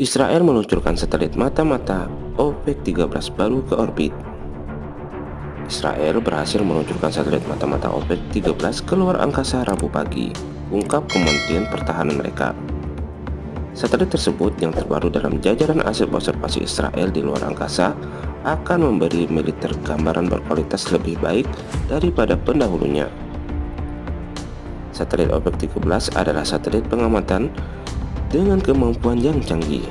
Israel meluncurkan satelit mata-mata OPEC-13 baru ke orbit. Israel berhasil meluncurkan satelit mata-mata OPEC-13 keluar angkasa Rabu pagi, ungkap Kementerian Pertahanan mereka. Satelit tersebut yang terbaru dalam jajaran aset observasi Israel di luar angkasa akan memberi militer gambaran berkualitas lebih baik daripada pendahulunya. Satelit OPEC-13 adalah satelit pengamatan dengan kemampuan yang canggih.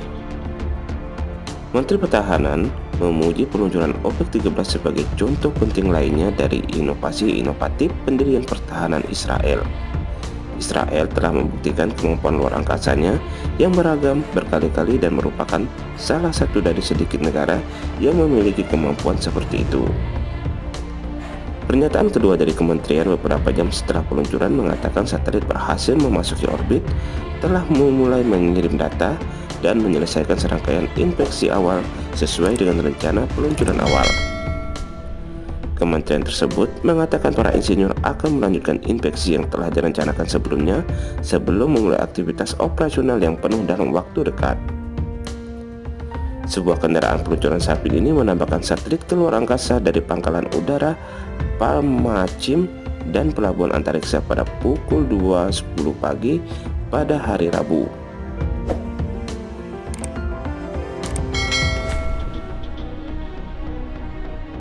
Menteri Pertahanan memuji peluncuran OPEC-13 sebagai contoh penting lainnya dari inovasi inovatif pendirian pertahanan Israel. Israel telah membuktikan kemampuan luar angkasanya yang beragam berkali-kali dan merupakan salah satu dari sedikit negara yang memiliki kemampuan seperti itu. Pernyataan kedua dari kementerian beberapa jam setelah peluncuran mengatakan satelit berhasil memasuki orbit, telah memulai mengirim data, dan menyelesaikan serangkaian inspeksi awal sesuai dengan rencana peluncuran awal. Kementerian tersebut mengatakan para insinyur akan melanjutkan inspeksi yang telah direncanakan sebelumnya sebelum memulai aktivitas operasional yang penuh dalam waktu dekat. Sebuah kendaraan peluncuran Sapin ini menambahkan satelit keluar angkasa dari pangkalan udara Palmachim dan pelabuhan antariksa pada pukul 2.10 pagi pada hari Rabu.